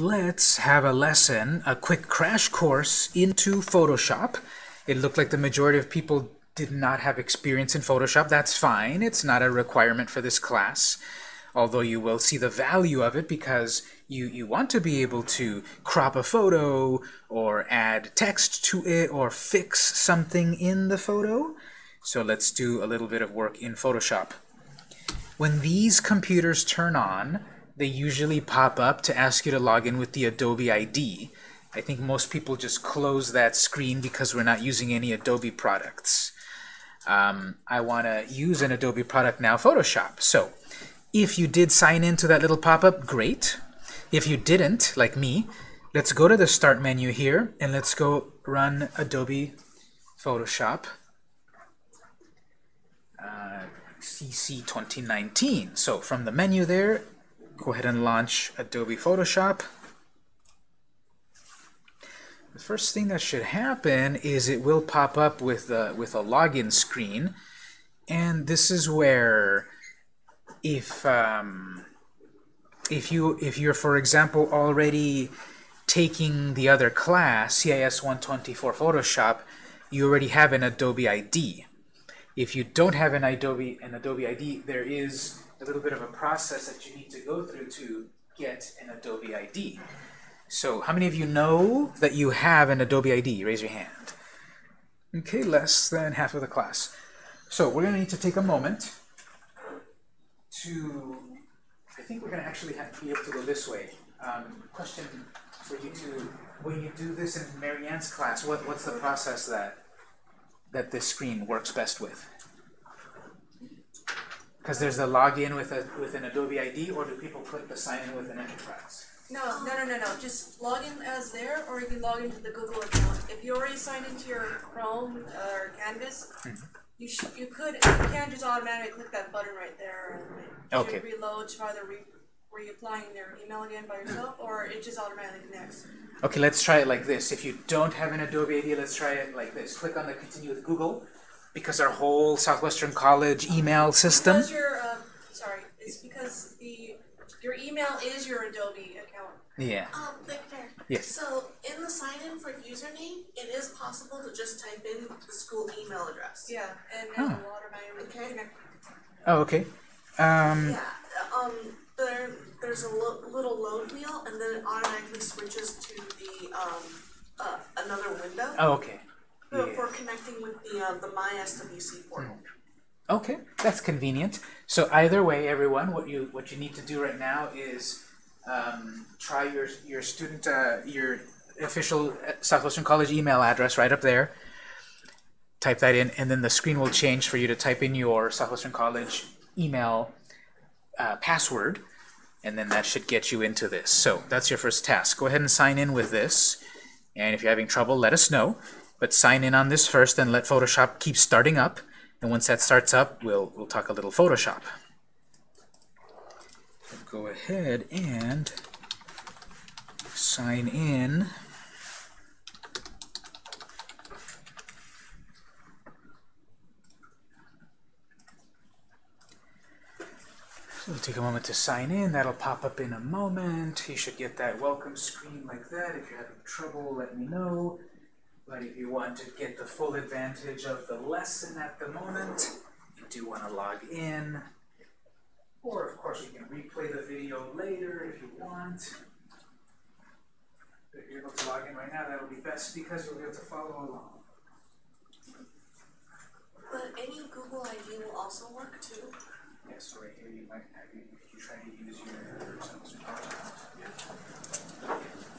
let's have a lesson, a quick crash course into Photoshop. It looked like the majority of people did not have experience in Photoshop. That's fine. It's not a requirement for this class, although you will see the value of it because you, you want to be able to crop a photo or add text to it or fix something in the photo. So let's do a little bit of work in Photoshop. When these computers turn on, they usually pop up to ask you to log in with the Adobe ID. I think most people just close that screen because we're not using any Adobe products. Um, I want to use an Adobe product now, Photoshop. So if you did sign into that little pop-up, great. If you didn't, like me, let's go to the Start menu here, and let's go run Adobe Photoshop uh, CC 2019. So from the menu there, go ahead and launch Adobe Photoshop. The first thing that should happen is it will pop up with a, with a login screen. And this is where if um, if you if you're for example already taking the other class CIS 124 Photoshop you already have an Adobe ID if you don't have an Adobe an Adobe ID there is a little bit of a process that you need to go through to get an Adobe ID so how many of you know that you have an Adobe ID raise your hand okay less than half of the class so we're gonna need to take a moment to I think we're going to actually have to be able to go this way. Um, question for you two, when you do this in Marianne's class, what, what's the process that that this screen works best with? Because there's a login with a with an Adobe ID, or do people click the sign in with an enterprise? No, no, no, no, no. Just log in as there, or you can log into the Google account. If you already signed into your Chrome uh, or Canvas, you should, you could, you can just automatically click that button right there, and it Okay. reload to either re, reapplying their email again by yourself, or it just automatically connects. Okay, let's try it like this. If you don't have an Adobe ID, let's try it like this. Click on the Continue with Google, because our whole Southwestern College email system. Because your, um, sorry, it's because the your email is your Adobe account. Yeah. Um, Victor. Yes. So in the sign in for username, it is possible to just type in the school email address. Yeah, and Huh. then water automatically Okay. connect. Oh, okay. Um, Yeah. Um, there there's a lo- little load wheel, and then it automatically switches to the um uh, another window oh, okay. For, for connecting with the uh, the My SWC portal. Okay, that's convenient. So either way, everyone, what you what you need to do right now is um, try your your student uh, your official uh, Southwestern College email address right up there. Type that in, and then the screen will change for you to type in your Southwestern College email uh, password, and then that should get you into this. So that's your first task. Go ahead and sign in with this, and if you're having trouble, let us know. But sign in on this first, and let Photoshop keep starting up. And once that starts up, we'll we'll talk a little Photoshop. Go ahead and sign in. It'll take a moment to sign in. That'll pop up in a moment. You should get that welcome screen like that. If you're having trouble, let me know. But if you want to get the full advantage of the lesson at the moment, you do want to log in. Or, of course, you can replay the video later if you want. If you're able to log in right now, that'll be best because you'll be able to follow along. But any Google ID will also work too. Yes, so right here you might have, you, if you try to use your Samsung account. That's what-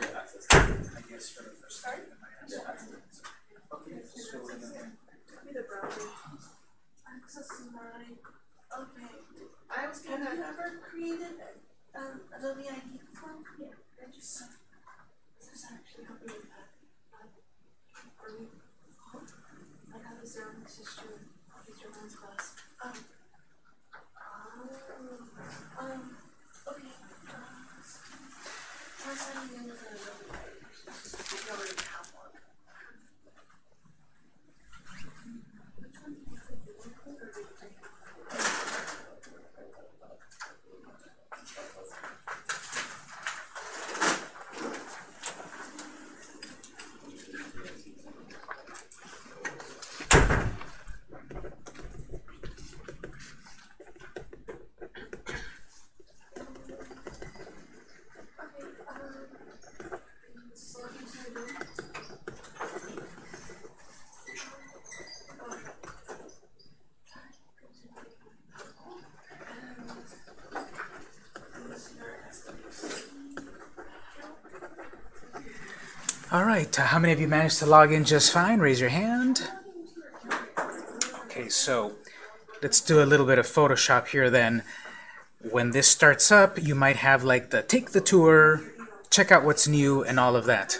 I guess for the first time. you. Okay, just fill the browser. Access my. Okay. I was kind of never created an Adobe ID. Yeah. I just. This is actually helping I got a zero. Man's class. Um. Oh. Um. Okay. Uh, try signing in with an Adobe ID. If you already have one. Which one did you click? Did you click or did you take it? All right, uh, how many of you managed to log in just fine? Raise your hand. Okay, so let's do a little bit of Photoshop here then. When this starts up, you might have like the take the tour, check out what's new, and all of that.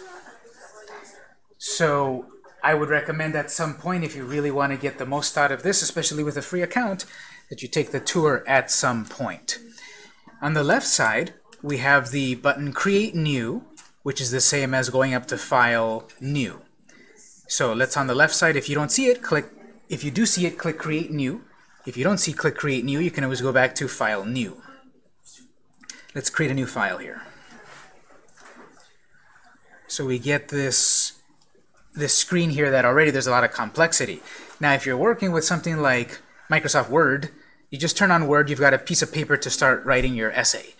So I would recommend at some point, if you really want to get the most out of this, especially with a free account, that you take the tour at some point. On the left side, we have the button Create New, which is the same as going up to File, New. So let's on the left side, if you don't see it, click, if you do see it, click Create New. If you don't see Click Create New, you can always go back to File, New. Let's create a new file here. So we get this, this screen here that already there's a lot of complexity. Now if you're working with something like Microsoft Word, you just turn on Word, you've got a piece of paper to start writing your essay.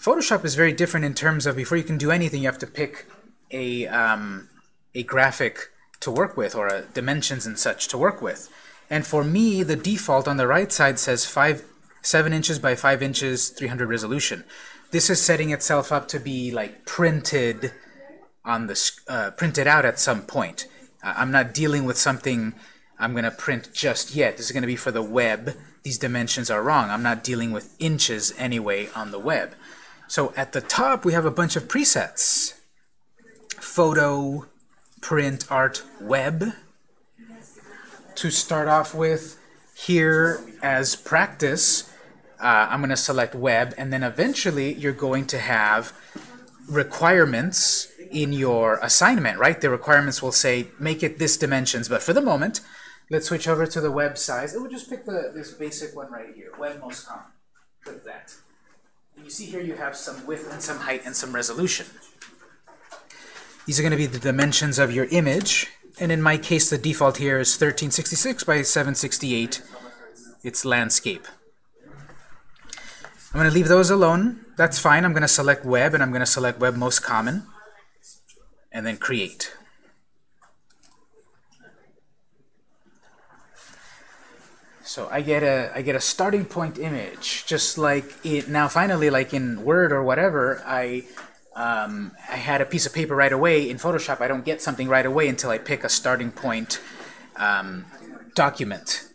Photoshop is very different in terms of before you can do anything, you have to pick a, um, a graphic to work with or a dimensions and such to work with. And for me, the default on the right side says 5, 7 inches by 5 inches, 300 resolution. This is setting itself up to be like printed on the uh, printed out at some point. Uh, I'm not dealing with something I'm going to print just yet. This is going to be for the web. These dimensions are wrong. I'm not dealing with inches anyway on the web. So at the top, we have a bunch of presets. Photo, print, art, web. To start off with, here as practice, uh, I'm going to select web, and then eventually you're going to have requirements in your assignment, right? The requirements will say, make it this dimensions, but for the moment, let's switch over to the web size. It will just pick the, this basic one right here, web most common. Click that. You see here you have some width and some height and some resolution. These are going to be the dimensions of your image, and in my case, the default here is 1366 by 768. It's landscape. I'm going to leave those alone. That's fine. I'm going to select web, and I'm going to select web most common, and then create. So I get a I get a starting point image, just like it now. Finally, like in Word or whatever, I um, I had a piece of paper right away. In Photoshop, I don't get something right away until I pick a starting point um, document.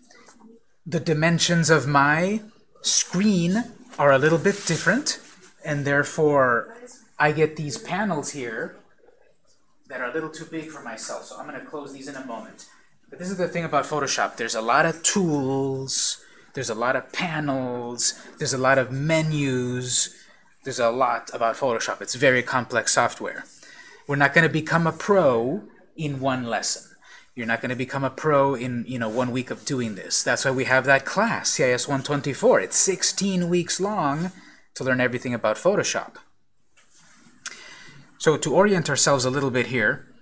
The dimensions of my screen are a little bit different, and therefore I get these panels here that are a little too big for myself. So I'm going to close these in a moment. This is the thing about Photoshop. There's a lot of tools, there's a lot of panels, there's a lot of menus, there's a lot about Photoshop. It's very complex software. We're not going to become a pro in one lesson. You're not going to become a pro in you know one week of doing this. That's why we have that class, CIS 124. It's 16 weeks long to learn everything about Photoshop. So to orient ourselves a little bit here,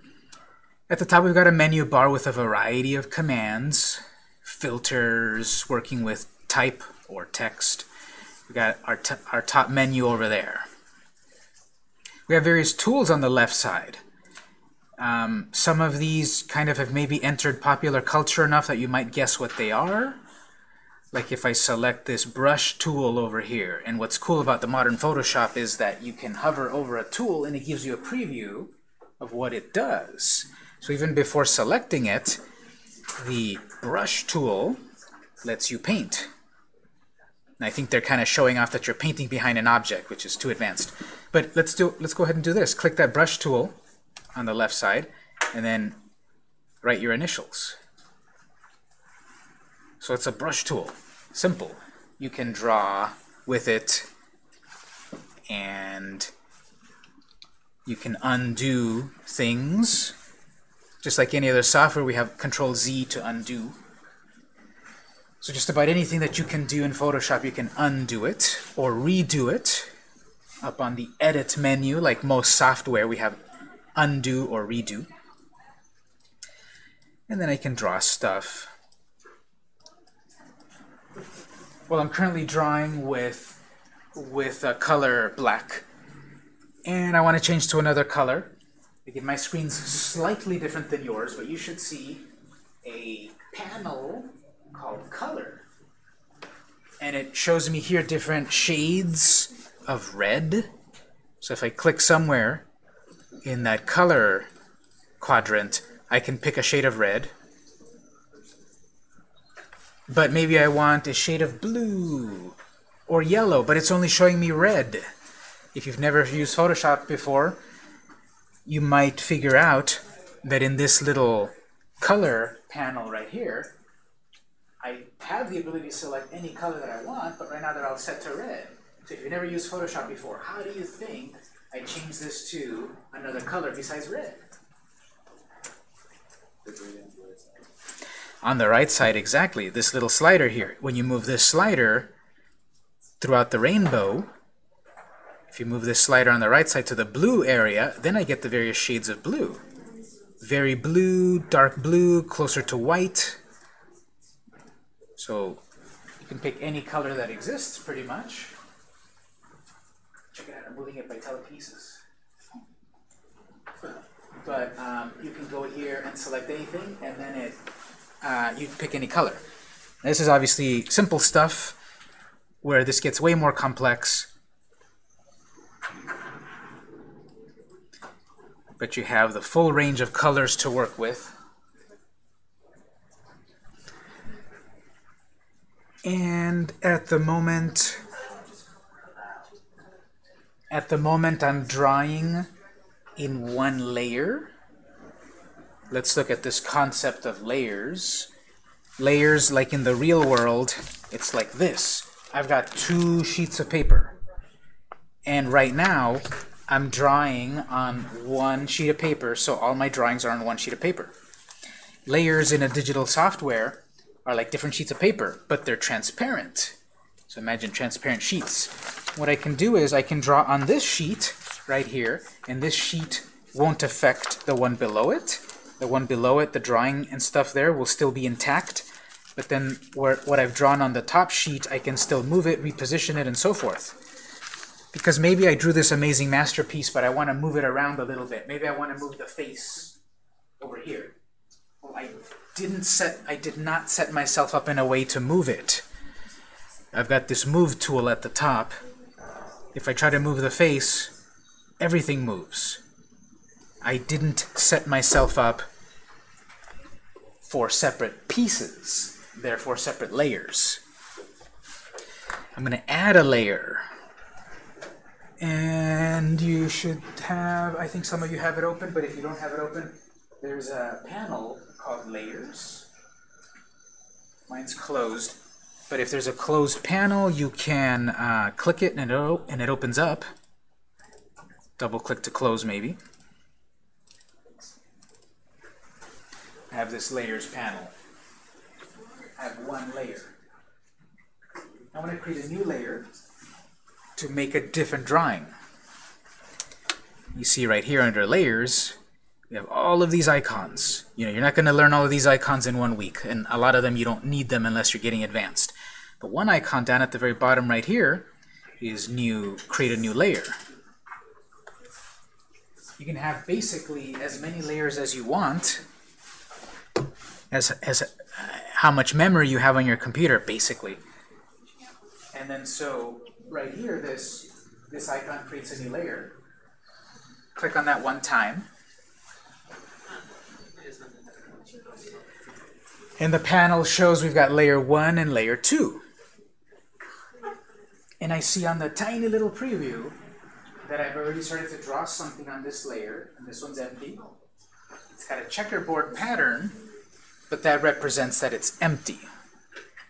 at the top we've got a menu bar with a variety of commands, filters, working with type or text. We've got our, our top menu over there. We have various tools on the left side. Um, some of these kind of have maybe entered popular culture enough that you might guess what they are. Like if I select this brush tool over here, and what's cool about the modern Photoshop is that you can hover over a tool and it gives you a preview of what it does. So even before selecting it, the brush tool lets you paint. And I think they're kind of showing off that you're painting behind an object, which is too advanced. But let's do let's go ahead and do this. Click that brush tool on the left side, and then write your initials. So it's a brush tool. Simple. You can draw with it, and you can undo things. Just like any other software, we have Control Z to undo. So just about anything that you can do in Photoshop, you can undo it or redo it. Up on the Edit menu, like most software, we have undo or redo. And then I can draw stuff. Well, I'm currently drawing with, with a color black. And I want to change to another color. Again, my screen's slightly different than yours, but you should see a panel called color. And it shows me here different shades of red. So if I click somewhere in that color quadrant, I can pick a shade of red. But maybe I want a shade of blue or yellow, but it's only showing me red. If you've never used Photoshop before, you might figure out that in this little color panel right here, I have the ability to select any color that I want, but right now they're all set to red. So if you've never used Photoshop before, how do you think I change this to another color besides red? On the right side, exactly, this little slider here. When you move this slider throughout the rainbow, if you move this slider on the right side to the blue area, then I get the various shades of blue. Very blue, dark blue, closer to white. So you can pick any color that exists, pretty much. Check it out, I'm moving it by telekinesis. But um, you can go here and select anything, and then it uh, you pick any color. This is obviously simple stuff, where this gets way more complex. But you have the full range of colors to work with. And at the moment, at the moment I'm drawing in one layer. Let's look at this concept of layers. Layers, like in the real world, it's like this. I've got two sheets of paper. And right now, I'm drawing on one sheet of paper, so all my drawings are on one sheet of paper. Layers in a digital software are like different sheets of paper, but they're transparent. So imagine transparent sheets. What I can do is I can draw on this sheet right here, and this sheet won't affect the one below it. The one below it, the drawing and stuff there, will still be intact. But then where, what I've drawn on the top sheet, I can still move it, reposition it, and so forth. Because maybe I drew this amazing masterpiece, but I want to move it around a little bit. Maybe I want to move the face over here. Well, I didn't set, I did not set myself up in a way to move it. I've got this move tool at the top. If I try to move the face, everything moves. I didn't set myself up for separate pieces, therefore separate layers. I'm going to add a layer. And you should have, I think some of you have it open, but if you don't have it open, there's a panel called Layers. Mine's closed. But if there's a closed panel, you can uh, click it and it, and it opens up. Double click to close maybe. I have this layers panel. I have one layer. I want to create a new layer to make a different drawing. You see right here under layers, we have all of these icons. You know, you're not going to learn all of these icons in one week, and a lot of them you don't need them unless you're getting advanced. But one icon down at the very bottom right here is new, create a new layer. You can have basically as many layers as you want, as, as uh, how much memory you have on your computer, basically. And then so right here, this, this icon creates a new layer. Click on that one time. And the panel shows we've got layer 1 and layer 2. And I see on the tiny little preview that I've already started to draw something on this layer, and this one's empty. It's got a checkerboard pattern, but that represents that it's empty.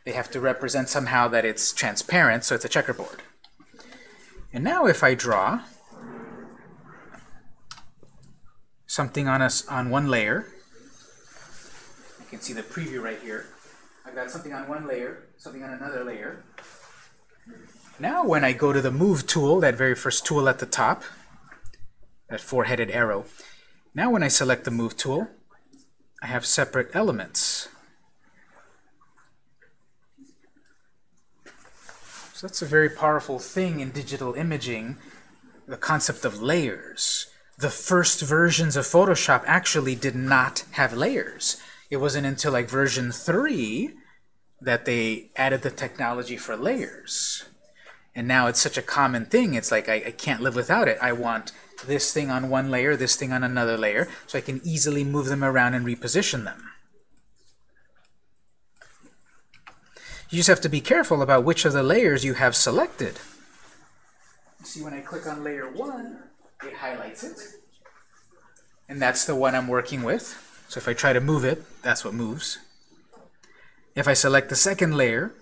They have to represent somehow that it's transparent, so it's a checkerboard. And now if I draw something on us on one layer, you can see the preview right here. I've got something on one layer, something on another layer. Now when I go to the Move tool, that very first tool at the top, that four-headed arrow, now when I select the Move tool, I have separate elements. That's a very powerful thing in digital imaging, the concept of layers. The first versions of Photoshop actually did not have layers. It wasn't until like version 3 that they added the technology for layers. And now it's such a common thing, it's like I, I can't live without it. I want this thing on one layer, this thing on another layer, so I can easily move them around and reposition them. You just have to be careful about which of the layers you have selected. See, when I click on layer 1, it highlights it. And that's the one I'm working with. So if I try to move it, that's what moves. If I select the second layer,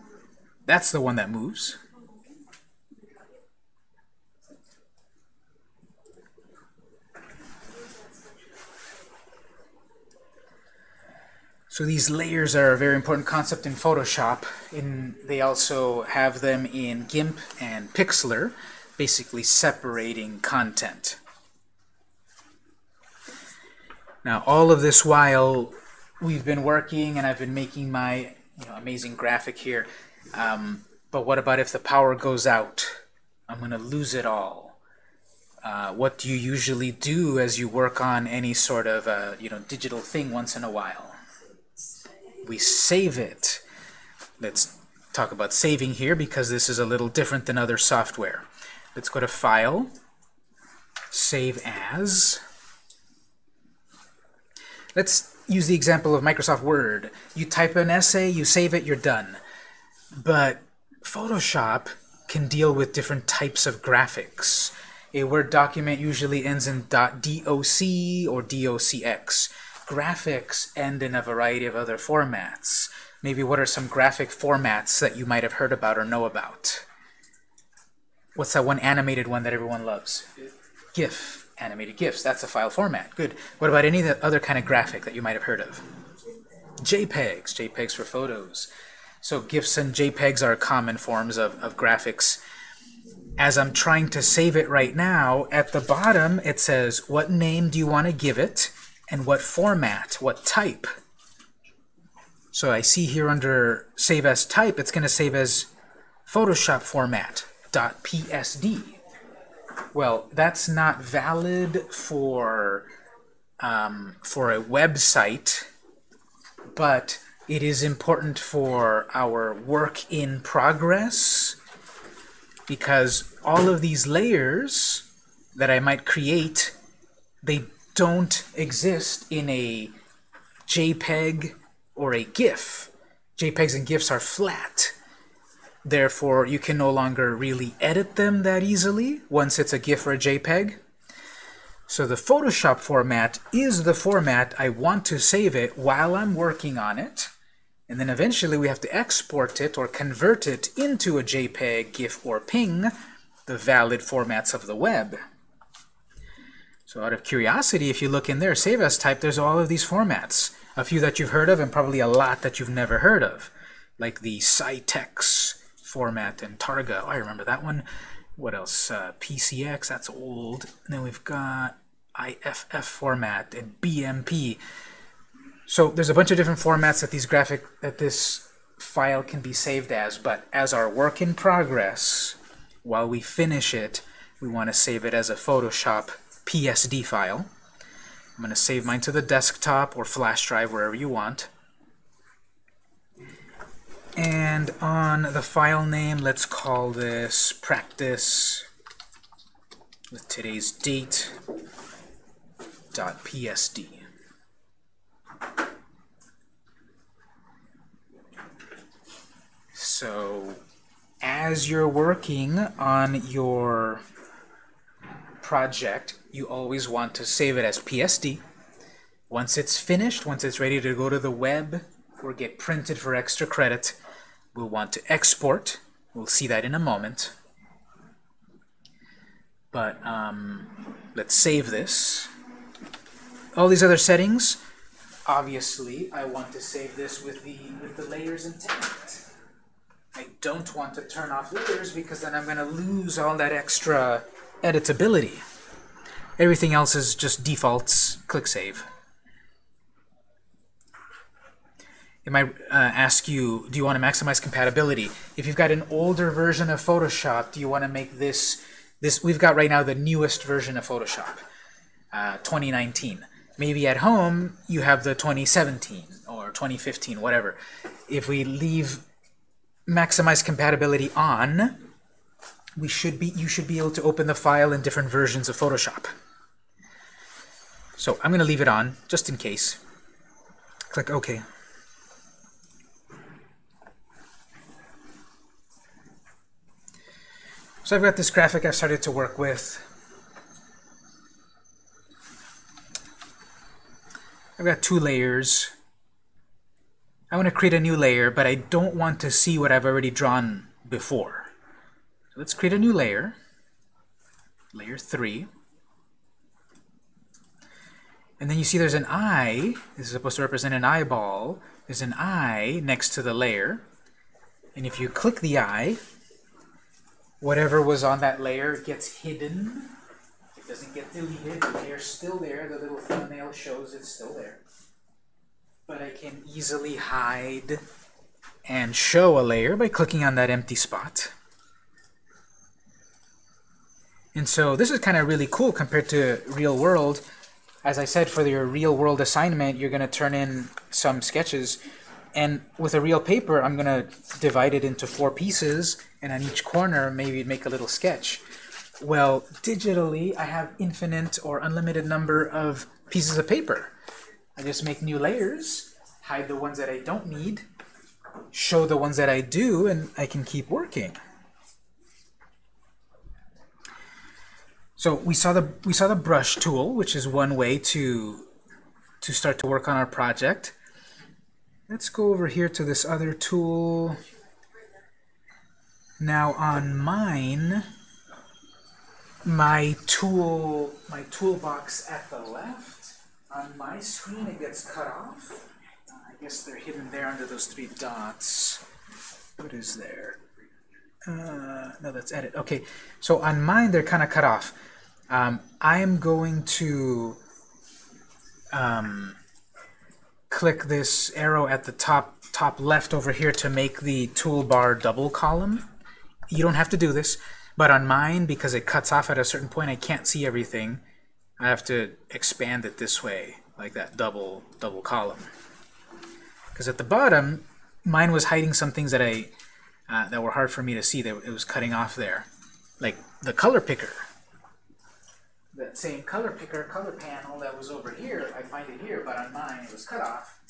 that's the one that moves. So these layers are a very important concept in Photoshop. In, they also have them in GIMP and Pixlr, basically separating content. Now, all of this while we've been working and I've been making my you know, amazing graphic here. Um, but what about if the power goes out? I'm going to lose it all. Uh, what do you usually do as you work on any sort of uh, you know digital thing once in a while? We save it. Let's talk about saving here because this is a little different than other software. Let's go to File, Save As. Let's use the example of Microsoft Word. You type an essay, you save it, you're done. But Photoshop can deal with different types of graphics. A Word document usually ends in .doc or docx. Graphics end in a variety of other formats. Maybe what are some graphic formats that you might have heard about or know about? What's that one animated one that everyone loves? GIF, animated GIFs. That's a file format. Good. What about any other kind of graphic that you might have heard of? JPEGs, JPEGs for photos. So GIFs and JPEGs are common forms of, of graphics. As I'm trying to save it right now, at the bottom it says, what name do you want to give it, and what format, what type. So I see here under Save as Type, it's going to save as Photoshop format, .dot .psd. Well, that's not valid for, um, for a website, but it is important for our work in progress because all of these layers that I might create, they don't exist in a JPEG or a GIF. JPEGs and GIFs are flat. Therefore, you can no longer really edit them that easily once it's a GIF or a JPEG. So the Photoshop format is the format I want to save it while I'm working on it. And then eventually we have to export it or convert it into a JPEG, GIF, or PNG, the valid formats of the web. So out of curiosity, if you look in there, Save As Type, there's all of these formats. A few that you've heard of and probably a lot that you've never heard of, like the Scitex format and Targa. Oh, I remember that one. What else? Uh, PCX, that's old. And then we've got IFF format and BMP. So there's a bunch of different formats that these graphic that this file can be saved as, but as our work in progress, while we finish it, we want to save it as a Photoshop PSD file. I'm going to save mine to the desktop or flash drive, wherever you want. And on the file name, let's call this practice with today's date dot .psd. So as you're working on your project, you always want to save it as PSD. Once it's finished, once it's ready to go to the web or get printed for extra credit, we'll want to export. We'll see that in a moment. But um, let's save this. All these other settings, obviously, I want to save this with the with the layers intact. I don't want to turn off layers because then I'm going to lose all that extra editability. Everything else is just defaults. Click Save. It might uh, ask you, do you want to maximize compatibility? If you've got an older version of Photoshop, do you want to make this, this we've got right now the newest version of Photoshop, uh, 2019. Maybe at home, you have the 2017 or 2015, whatever. If we leave maximize compatibility on, we should be you should be able to open the file in different versions of Photoshop. So I'm going to leave it on just in case. Click OK. So I've got this graphic I've started to work with. I've got two layers. I want to create a new layer, but I don't want to see what I've already drawn before. Let's create a new layer, layer 3. And then you see there's an eye. This is supposed to represent an eyeball. There's an eye next to the layer. And if you click the eye, whatever was on that layer gets hidden. It doesn't get deleted. The layer's still there. The little thumbnail shows it's still there. But I can easily hide and show a layer by clicking on that empty spot. And so this is kind of really cool compared to real world. As I said, for your real world assignment, you're going to turn in some sketches. And with a real paper, I'm going to divide it into four pieces, and on each corner, maybe make a little sketch. Well, digitally, I have infinite or unlimited number of pieces of paper. I just make new layers, hide the ones that I don't need, show the ones that I do, and I can keep working. So we saw the we saw the brush tool, which is one way to to start to work on our project. Let's go over here to this other tool. Now on mine, my tool, my toolbox at the left, on my screen it gets cut off. I guess they're hidden there under those three dots. What is there? Uh, no, that's edit. Okay, so on mine they're kind of cut off. Um, I am going to um, click this arrow at the top top left over here to make the toolbar double column. You don't have to do this, but on mine, because it cuts off at a certain point, I can't see everything. I have to expand it this way, like that double double column. Because at the bottom, mine was hiding some things that I uh, that were hard for me to see. That it was cutting off there, like the color picker that same color picker, color panel that was over here, I find it here, but on mine it was cut off.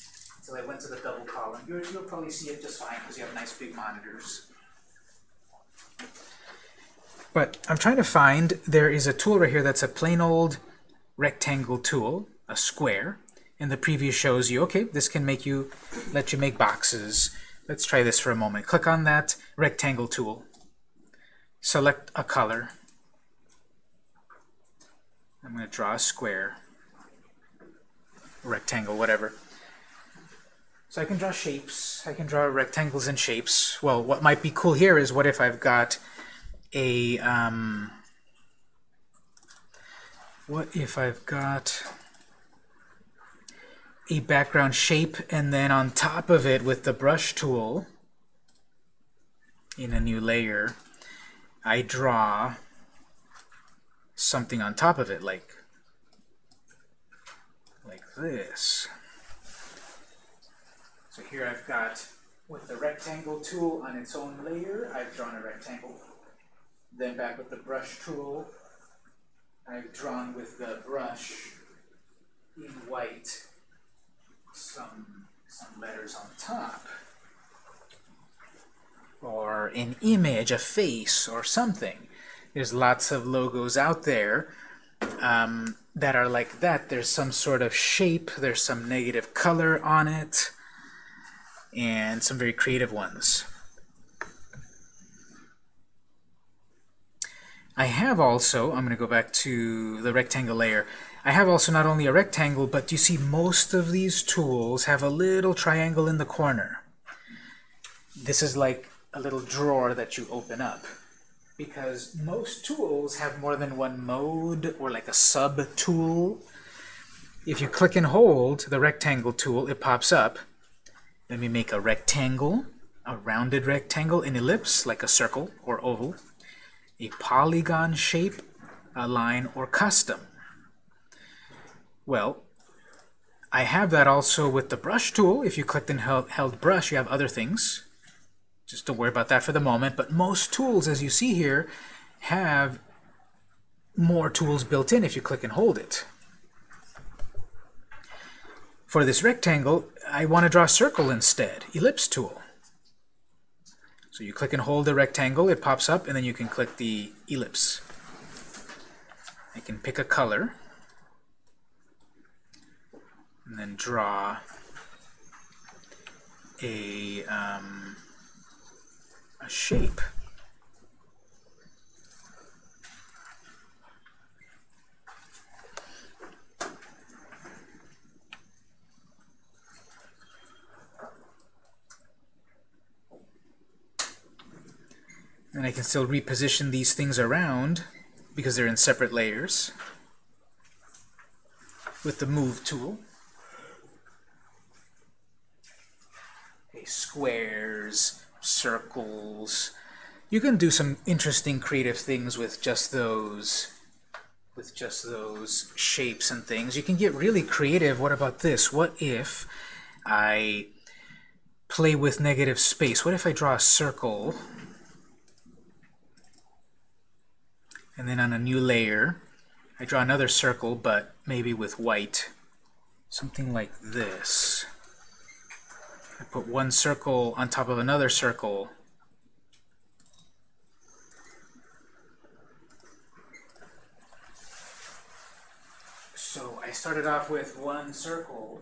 So I went to the double column. You'll, you'll probably see it just fine because you have nice big monitors. But I'm trying to find, there is a tool right here that's a plain old rectangle tool, a square. And the preview shows you, okay, this can make you, let you make boxes. Let's try this for a moment. Click on that rectangle tool. Select a color. I'm going to draw a square, rectangle, whatever. So I can draw shapes. I can draw rectangles and shapes. Well, what might be cool here is what if I've got a... Um, what if I've got a background shape and then on top of it with the brush tool in a new layer I draw something on top of it, like like this. So here I've got, with the rectangle tool on its own layer, I've drawn a rectangle. Then back with the brush tool, I've drawn with the brush in white some, some letters on top. Or an image, a face, or something. There's lots of logos out there um, that are like that. There's some sort of shape, there's some negative color on it, and some very creative ones. I have also, I'm going to go back to the rectangle layer, I have also not only a rectangle, but you see most of these tools have a little triangle in the corner. This is like a little drawer that you open up because most tools have more than one mode or like a sub-tool. If you click and hold the rectangle tool, it pops up. Let me make a rectangle, a rounded rectangle, an ellipse, like a circle or oval, a polygon shape, a line, or custom. Well, I have that also with the brush tool. If you clicked and held, held brush, you have other things. Just don't worry about that for the moment, but most tools, as you see here, have more tools built in if you click and hold it. For this rectangle, I want to draw a circle instead, ellipse tool. So you click and hold the rectangle, it pops up, and then you can click the ellipse. I can pick a color, and then draw a, um, a shape. And I can still reposition these things around because they're in separate layers with the Move tool. Okay, squares, circles. You can do some interesting creative things with just those with just those shapes and things. You can get really creative. What about this? What if I play with negative space? What if I draw a circle and then on a new layer I draw another circle but maybe with white something like this I put one circle on top of another circle so I started off with one circle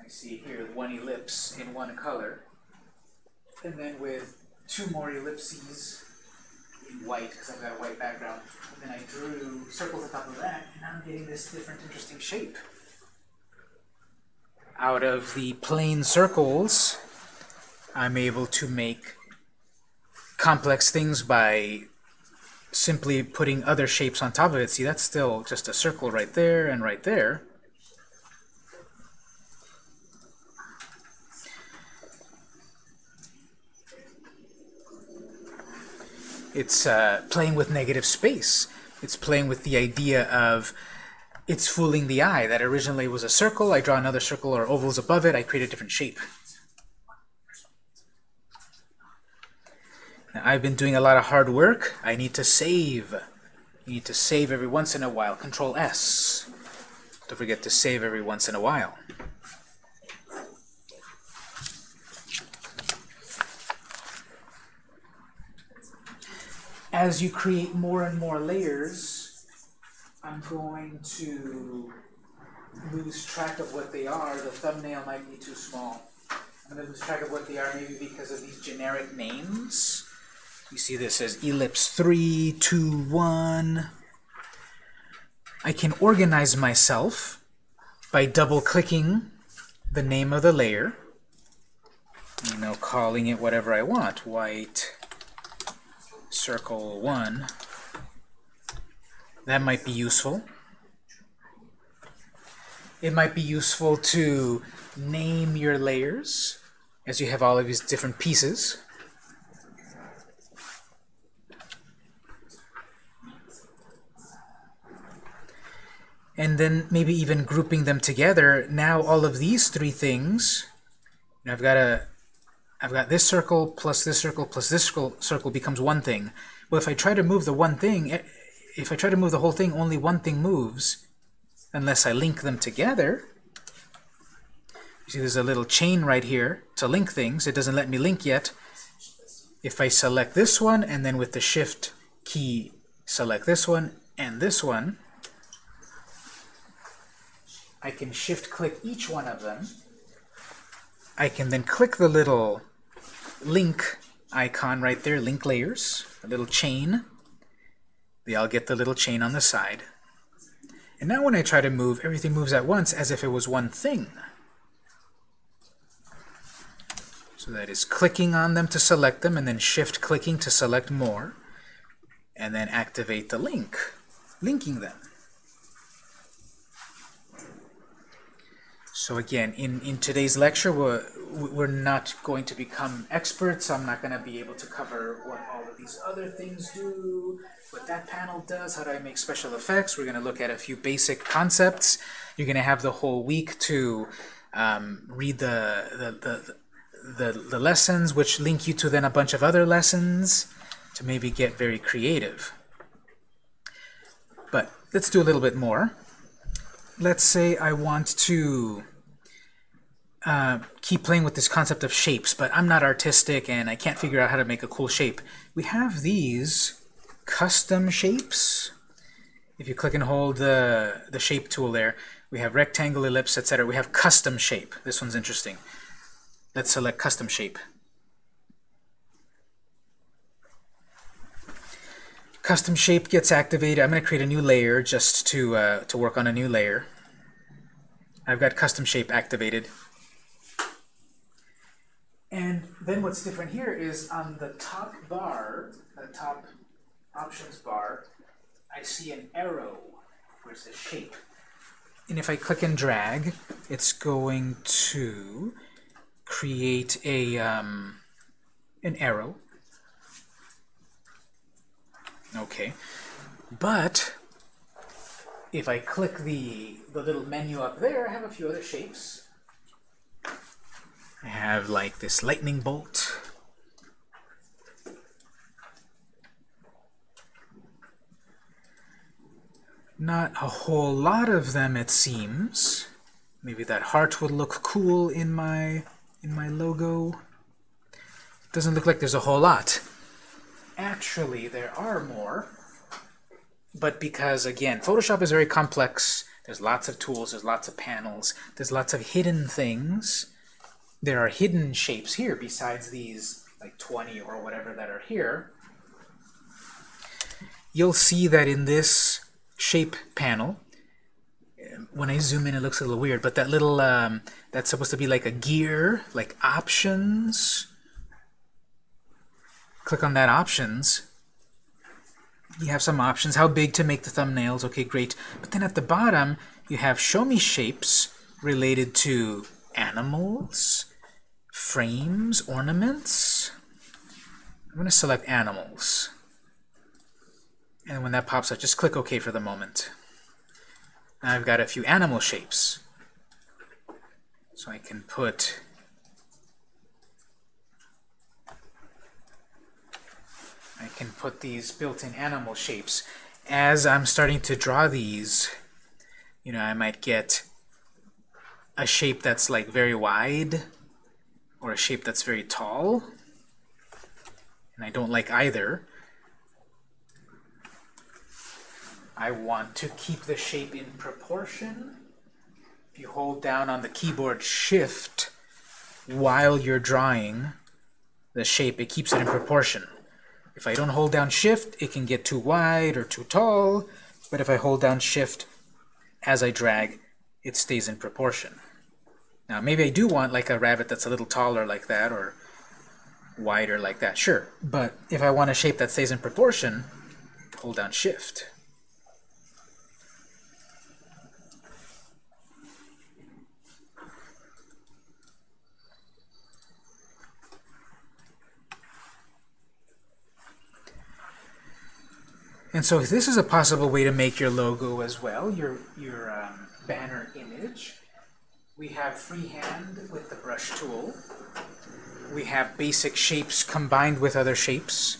I see here one ellipse in one color and then with two more ellipses in white because I've got a white background. And then I drew circles on top of that, and I'm getting this different, interesting shape. Out of the plain circles, I'm able to make complex things by simply putting other shapes on top of it. See, that's still just a circle right there and right there. It's uh, playing with negative space. It's playing with the idea of it's fooling the eye. That originally was a circle. I draw another circle or ovals above it. I create a different shape. Now, I've been doing a lot of hard work. I need to save. You need to save every once in a while. Control S. Don't forget to save every once in a while. as you create more and more layers, I'm going to lose track of what they are. The thumbnail might be too small. I'm going to lose track of what they are maybe because of these generic names. You see this as ellipse 3, 2, 1. I can organize myself by double-clicking the name of the layer. You know, calling it whatever I want. White circle 1. That might be useful. It might be useful to name your layers as you have all of these different pieces. And then maybe even grouping them together. Now all of these three things, I've got a I've got this circle plus this circle plus this circle, circle becomes one thing. Well, if I try to move the one thing, if I try to move the whole thing, only one thing moves unless I link them together. You see there's a little chain right here to link things. It doesn't let me link yet. If I select this one and then with the shift key select this one and this one, I can shift click each one of them. I can then click the little link icon right there, link layers, a little chain. They all get the little chain on the side. And now when I try to move, everything moves at once as if it was one thing. So that is clicking on them to select them, and then shift clicking to select more, and then activate the link, linking them. So again, in, in today's lecture, we're, we're not going to become experts. I'm not going to be able to cover what all of these other things do, what that panel does, how do I make special effects. We're going to look at a few basic concepts. You're going to have the whole week to um, read the, the, the, the, the lessons, which link you to then a bunch of other lessons to maybe get very creative. But let's do a little bit more. Let's say I want to uh, keep playing with this concept of shapes, but I'm not artistic and I can't figure out how to make a cool shape. We have these custom shapes. If you click and hold the, the shape tool there, we have rectangle, ellipse, etc. We have custom shape. This one's interesting. Let's select custom shape. Custom shape gets activated. I'm going to create a new layer just to, uh, to work on a new layer. I've got custom shape activated. And then what's different here is on the top bar, the top options bar, I see an arrow where it says shape. And if I click and drag, it's going to create a um, an arrow. Okay, but if I click the the little menu up there, I have a few other shapes. I have like this lightning bolt. Not a whole lot of them, it seems. Maybe that heart would look cool in my in my logo. Doesn't look like there's a whole lot. Actually, there are more. But because, again, Photoshop is very complex, there's lots of tools, there's lots of panels, there's lots of hidden things. There are hidden shapes here besides these like 20 or whatever that are here. You'll see that in this shape panel, when I zoom in it looks a little weird, but that little, um, that's supposed to be like a gear, like options. Click on that options. You have some options, how big to make the thumbnails, okay great. But then at the bottom you have show me shapes related to animals, frames, ornaments. I'm going to select animals. And when that pops up, just click OK for the moment. Now I've got a few animal shapes. So I can put I can put these built-in animal shapes. As I'm starting to draw these, you know, I might get a shape that's like very wide or a shape that's very tall. And I don't like either. I want to keep the shape in proportion. If you hold down on the keyboard Shift while you're drawing the shape, it keeps it in proportion. If I don't hold down Shift, it can get too wide or too tall, but if I hold down Shift as I drag, it stays in proportion. Now, maybe I do want like a rabbit that's a little taller like that, or wider like that, sure. But if I want a shape that stays in proportion, hold down Shift. And so this is a possible way to make your logo as well, your, your um, banner image. We have freehand with the brush tool. We have basic shapes combined with other shapes.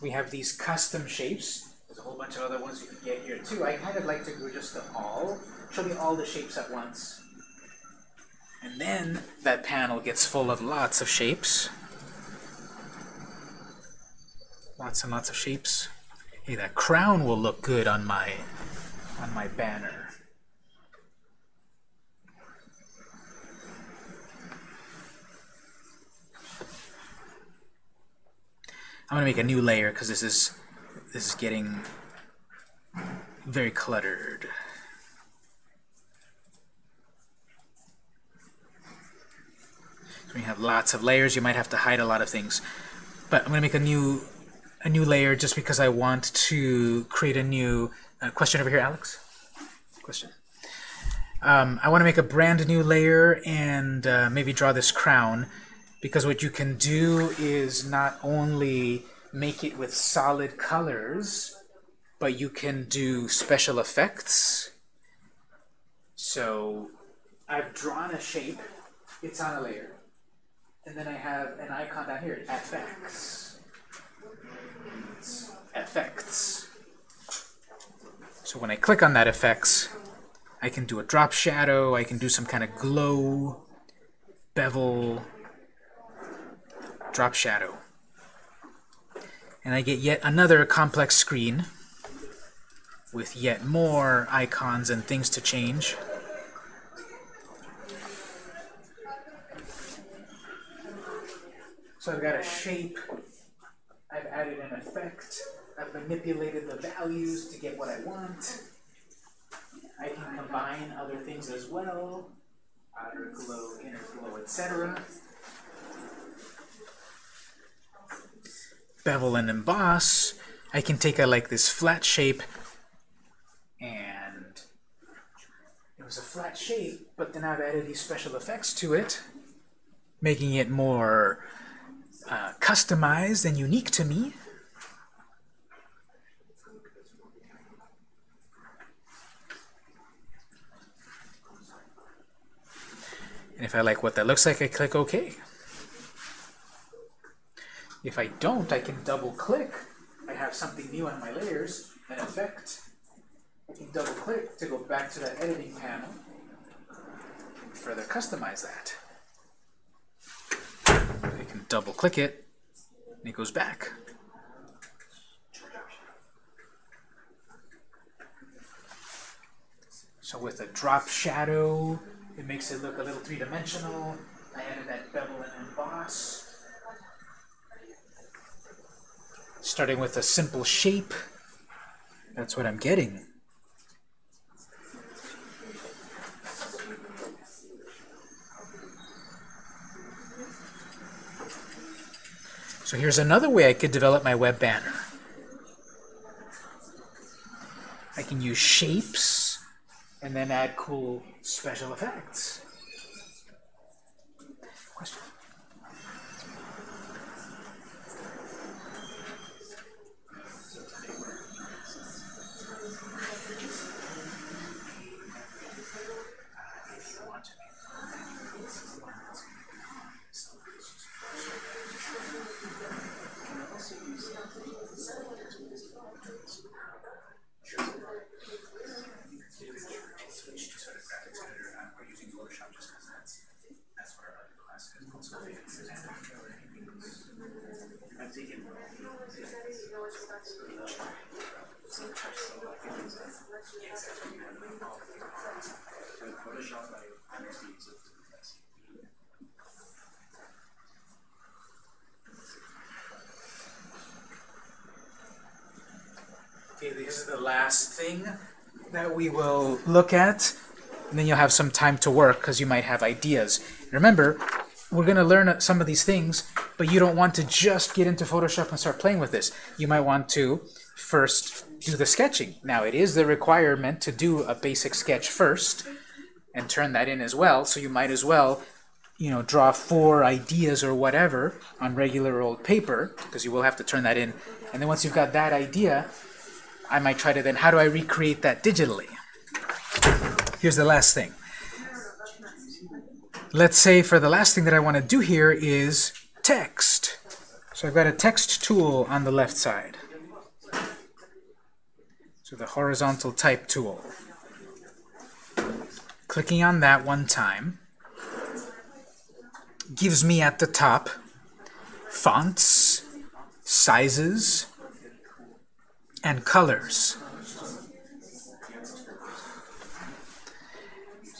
We have these custom shapes. There's a whole bunch of other ones you can get here too. I kind of like to do just them all. Show me all the shapes at once. And then that panel gets full of lots of shapes. Lots and lots of shapes. Hey, that crown will look good on my on my banner. I'm gonna make a new layer because this is this is getting very cluttered. So we have lots of layers. You might have to hide a lot of things, but I'm gonna make a new a new layer just because I want to create a new uh, question over here, Alex. Question. Um, I want to make a brand new layer and uh, maybe draw this crown because what you can do is not only make it with solid colors, but you can do special effects. So I've drawn a shape. It's on a layer. And then I have an icon down here, FX. Effects. So when I click on that effects, I can do a drop shadow, I can do some kind of glow, bevel, drop shadow. And I get yet another complex screen with yet more icons and things to change. So I've got a shape, I've added an effect, I've manipulated the values to get what I want. I can combine other things as well, outer glow, inner glow, etc. Bevel and emboss, I can take a like this flat shape and it was a flat shape, but then I've added these special effects to it, making it more uh, customized and unique to me. And if I like what that looks like, I click OK. If I don't, I can double click. I have something new on my layers, an effect. I can double click to go back to that editing panel and further customize that. I can double click it and it goes back. So with a drop shadow, it makes it look a little three-dimensional. I added that bevel and emboss. Starting with a simple shape, that's what I'm getting. So here's another way I could develop my web banner. I can use shapes and then add cool special effects. Question? Look at. And then you'll have some time to work because you might have ideas. Remember, we're going to learn some of these things, but you don't want to just get into Photoshop and start playing with this. You might want to first do the sketching. Now, it is the requirement to do a basic sketch first and turn that in as well, so you might as well you know, draw four ideas or whatever on regular old paper, because you will have to turn that in. And then once you've got that idea, I might try to then, how do I recreate that digitally? Here's the last thing. Let's say for the last thing that I want to do here is text. So I've got a text tool on the left side. So the horizontal type tool. Clicking on that one time gives me at the top fonts, sizes, and colors.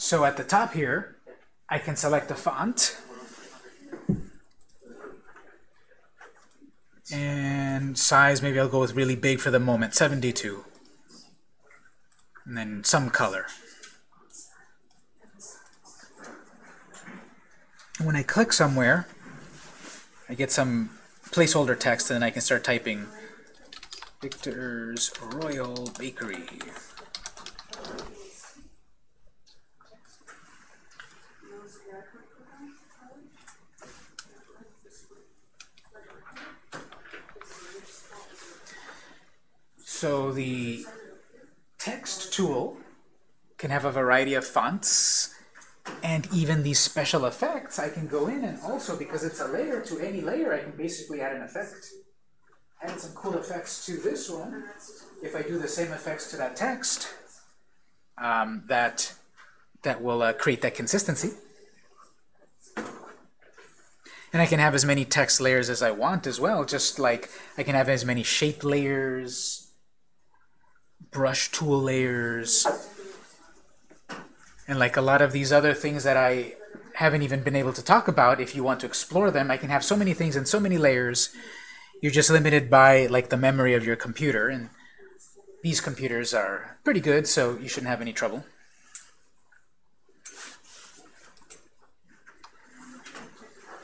So at the top here, I can select a font. And size, maybe I'll go with really big for the moment, 72. And then some color. When I click somewhere, I get some placeholder text, and then I can start typing Victor's Royal Bakery. So the text tool can have a variety of fonts And even these special effects, I can go in and also, because it's a layer to any layer, I can basically add an effect. Add some cool effects to this one. If I do the same effects to that text, um, that, that will uh, create that consistency. And I can have as many text layers as I want as well, just like I can have as many shape layers, brush tool layers, and like a lot of these other things that I haven't even been able to talk about, if you want to explore them, I can have so many things and so many layers. You're just limited by like the memory of your computer, and these computers are pretty good, so you shouldn't have any trouble.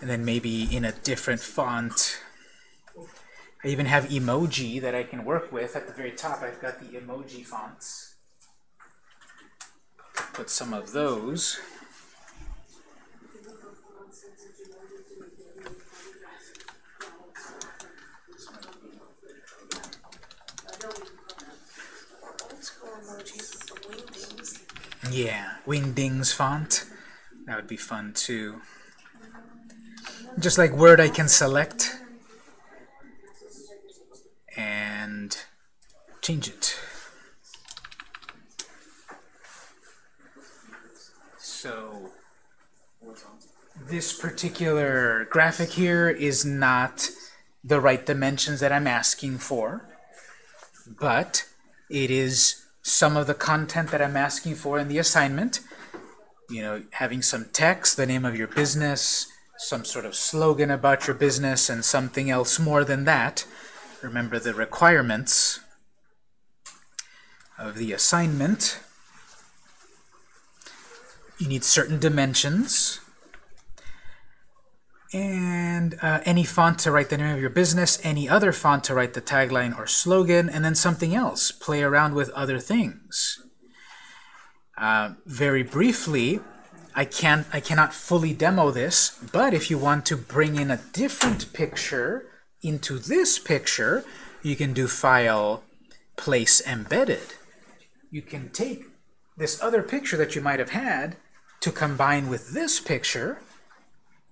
And then maybe in a different font. I even have emoji that I can work with. At the very top, I've got the emoji fonts put some of those. Yeah, Wingdings font. That would be fun too. Just like Word, I can select and change it. So this particular graphic here is not the right dimensions that I'm asking for, but it is some of the content that I'm asking for in the assignment. You know, having some text, the name of your business, some sort of slogan about your business, and something else more than that. Remember the requirements of the assignment. You need certain dimensions. And uh, any font to write the name of your business, any other font to write the tagline or slogan, and then something else. Play around with other things. Uh, very briefly, I can't I cannot fully demo this, but if you want to bring in a different picture into this picture, you can do File, Place Embedded. You can take this other picture that you might have had to combine with this picture.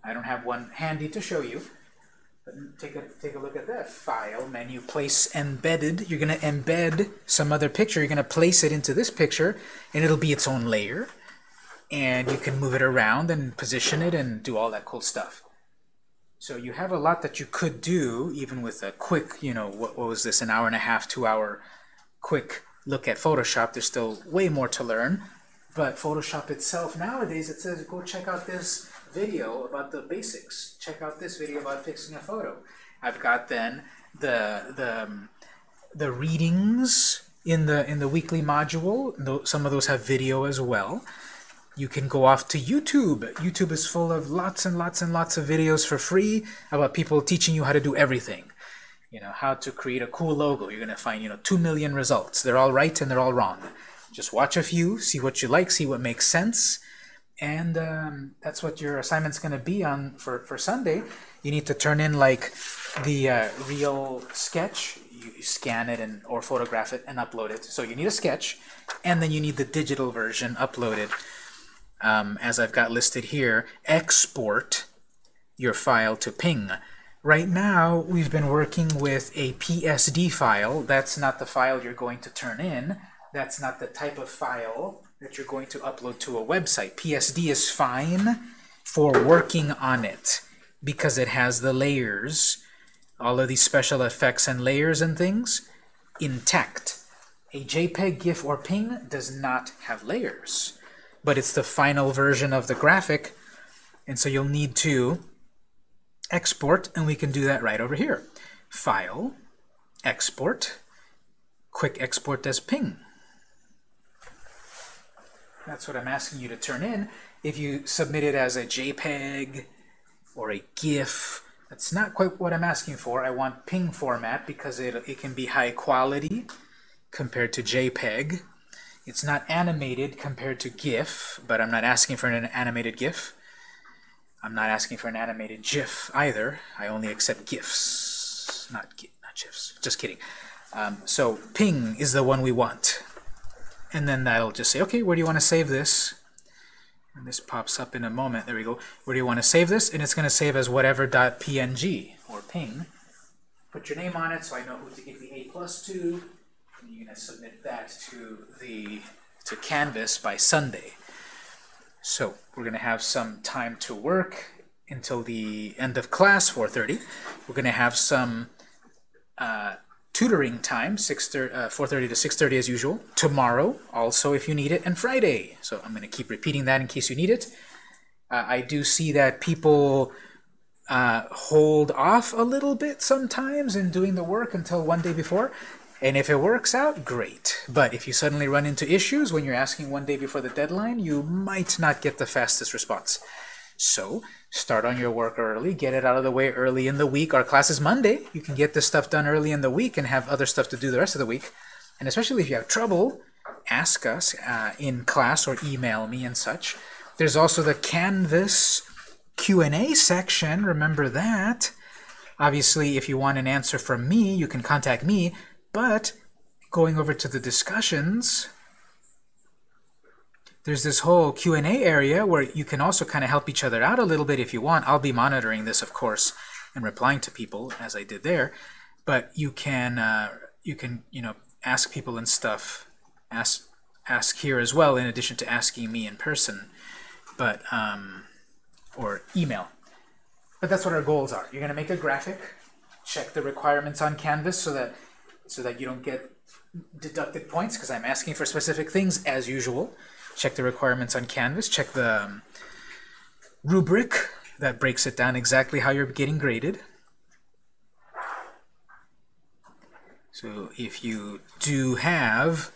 I don't have one handy to show you. But take a, take a look at that. File, menu, place embedded. You're going to embed some other picture. You're going to place it into this picture, and it'll be its own layer. And you can move it around and position it and do all that cool stuff. So you have a lot that you could do, even with a quick, you know, what, what was this, an hour and a half, two hour quick look at Photoshop. There's still way more to learn. But Photoshop itself nowadays, it says go check out this video about the basics. Check out this video about fixing a photo. I've got then the the um, the readings in the in the weekly module. Some of those have video as well. You can go off to YouTube. YouTube is full of lots and lots and lots of videos for free about people teaching you how to do everything. You know, how to create a cool logo. You're going to find, you know, 2 million results. They're all right and they're all wrong. Just watch a few, see what you like, see what makes sense, and um, that's what your assignment's going to be on for, for Sunday. You need to turn in like the uh, real sketch. You scan it and or photograph it and upload it. So you need a sketch, and then you need the digital version uploaded. Um, as I've got listed here, export your file to ping. Right now, we've been working with a PSD file. That's not the file you're going to turn in that's not the type of file that you're going to upload to a website. PSD is fine for working on it because it has the layers, all of these special effects and layers and things, intact. A JPEG, GIF, or PNG does not have layers, but it's the final version of the graphic, and so you'll need to export, and we can do that right over here. File, export, quick export as ping. That's what I'm asking you to turn in. If you submit it as a JPEG or a GIF, that's not quite what I'm asking for. I want ping format because it, it can be high quality compared to JPEG. It's not animated compared to GIF, but I'm not asking for an animated GIF. I'm not asking for an animated GIF either. I only accept GIFs, not, not GIFs. Just kidding. Um, so ping is the one we want and then that'll just say, okay, where do you want to save this? And this pops up in a moment. There we go. Where do you want to save this? And it's going to save as whatever .png or ping. Put your name on it so I know who to give the A plus to. And you're going to submit that to the to Canvas by Sunday. So we're going to have some time to work until the end of class, 4.30. We're going to have some uh, tutoring time, 6 uh, 4.30 to 6.30 as usual. Tomorrow, also if you need it, and Friday. So I'm going to keep repeating that in case you need it. Uh, I do see that people uh, hold off a little bit sometimes in doing the work until one day before. And if it works out, great. But if you suddenly run into issues when you're asking one day before the deadline, you might not get the fastest response. So start on your work early, get it out of the way early in the week. Our class is Monday. You can get this stuff done early in the week and have other stuff to do the rest of the week. And especially if you have trouble, ask us uh, in class or email me and such. There's also the Canvas Q&A section. Remember that. Obviously, if you want an answer from me, you can contact me. But going over to the discussions, there's this whole Q&A area where you can also kind of help each other out a little bit if you want. I'll be monitoring this, of course, and replying to people as I did there. But you can, uh, you can, you know, ask people and stuff, ask, ask here as well, in addition to asking me in person, but um, or email. But that's what our goals are. You're going to make a graphic, check the requirements on Canvas so that so that you don't get deducted points because I'm asking for specific things as usual. Check the requirements on Canvas. Check the um, rubric that breaks it down exactly how you're getting graded. So if you do have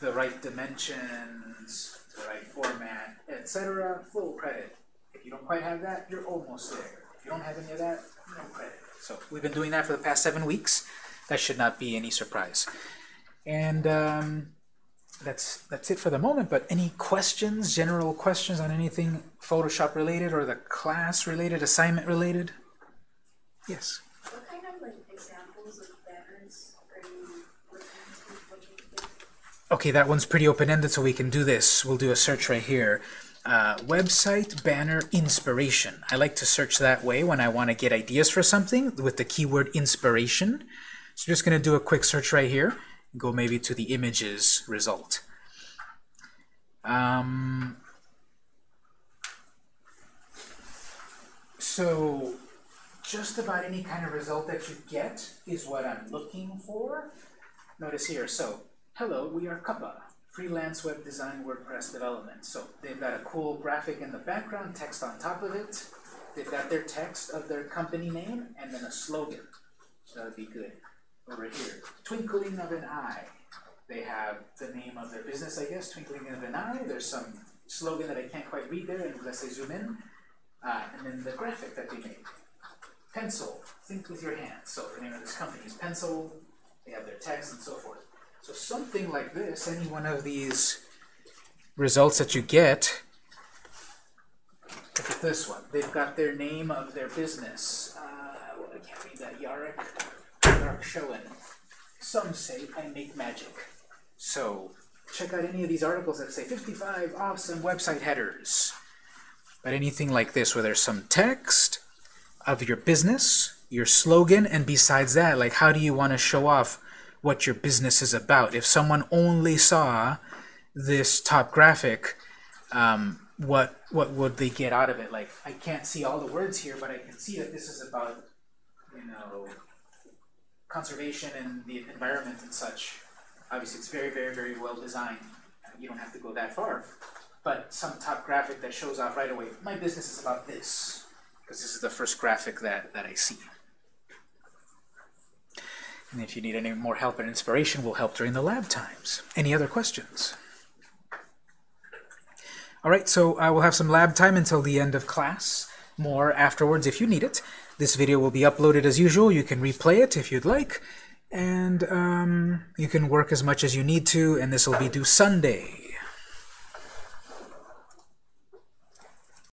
the right dimensions, the right format, etc., full credit. If you don't quite have that, you're almost there. If you don't have any of that, no credit. So we've been doing that for the past seven weeks. That should not be any surprise. And um, that's that's it for the moment. But any questions, general questions on anything Photoshop related or the class related, assignment related? Yes. What kind of like examples of banners are you looking to looking to give? Okay, that one's pretty open-ended, so we can do this. We'll do a search right here. Uh, website banner inspiration. I like to search that way when I want to get ideas for something with the keyword inspiration. So just going to do a quick search right here. Go maybe to the images result. Um, so just about any kind of result that you get is what I'm looking for. Notice here, so hello, we are Kappa, freelance web design WordPress development. So they've got a cool graphic in the background, text on top of it. They've got their text of their company name and then a slogan. So that would be good. Over here, twinkling of an eye. They have the name of their business, I guess, twinkling of an eye. There's some slogan that I can't quite read there unless I zoom in. Uh, and then the graphic that they made. Pencil, think with your hands. So the name of this company is Pencil. They have their text and so forth. So something like this, any one of these results that you get, look at this one. They've got their name of their business. Uh, well, I can't read that. Yarek, Yarek Schoen. Some say I make magic. So check out any of these articles that say 55 awesome website headers. But anything like this where there's some text of your business, your slogan, and besides that, like how do you want to show off what your business is about? If someone only saw this top graphic, um, what what would they get out of it? Like I can't see all the words here, but I can see that this is about you know conservation and the environment and such. Obviously, it's very, very, very well designed. You don't have to go that far. But some top graphic that shows off right away, my business is about this. Because this is the first graphic that, that I see. And if you need any more help and inspiration, we'll help during the lab times. Any other questions? All right, so I will have some lab time until the end of class. More afterwards if you need it. This video will be uploaded as usual. You can replay it if you'd like. And um, you can work as much as you need to, and this will be due Sunday.